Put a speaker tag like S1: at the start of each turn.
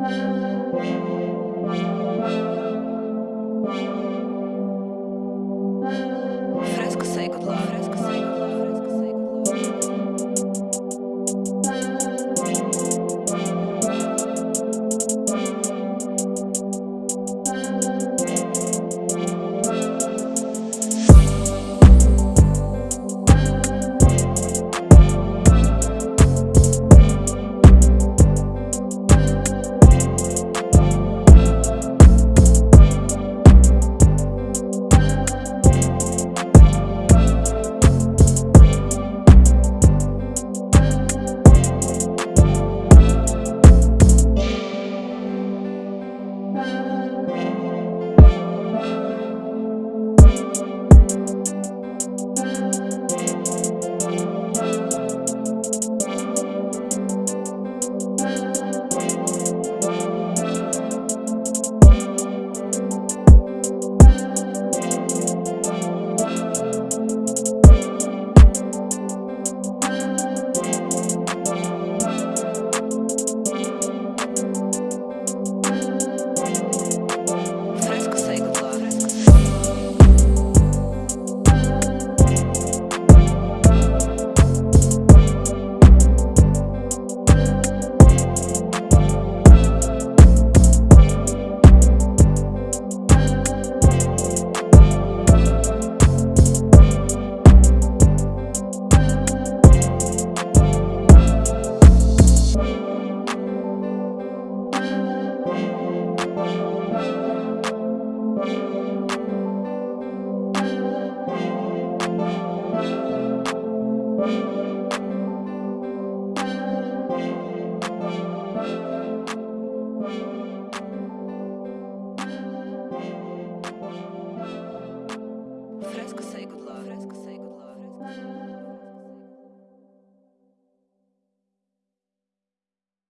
S1: Fresco Fresco